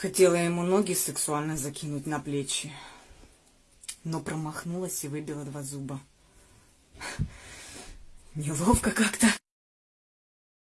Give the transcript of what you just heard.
Хотела ему ноги сексуально закинуть на плечи, но промахнулась и выбила два зуба. Неловко как-то.